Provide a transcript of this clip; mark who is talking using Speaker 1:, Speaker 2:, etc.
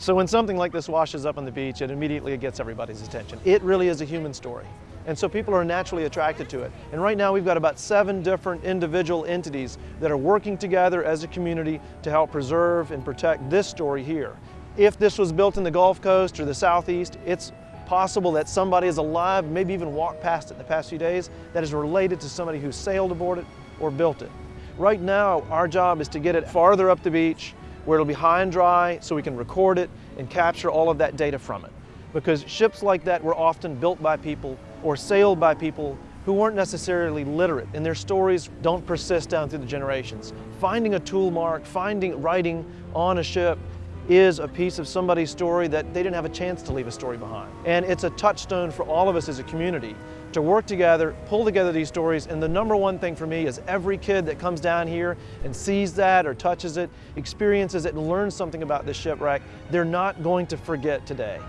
Speaker 1: So when something like this washes up on the beach, it immediately gets everybody's attention. It really is a human story. And so people are naturally attracted to it. And right now we've got about seven different individual entities that are working together as a community to help preserve and protect this story here. If this was built in the Gulf Coast or the Southeast, it's possible that somebody is alive, maybe even walked past it in the past few days, that is related to somebody who sailed aboard it or built it. Right now, our job is to get it farther up the beach where it'll be high and dry so we can record it and capture all of that data from it. Because ships like that were often built by people or sailed by people who weren't necessarily literate and their stories don't persist down through the generations. Finding a tool mark, finding writing on a ship is a piece of somebody's story that they didn't have a chance to leave a story behind. And it's a touchstone for all of us as a community to work together, pull together these stories, and the number one thing for me is every kid that comes down here and sees that or touches it, experiences it, and learns something about this shipwreck, they're not going to forget today.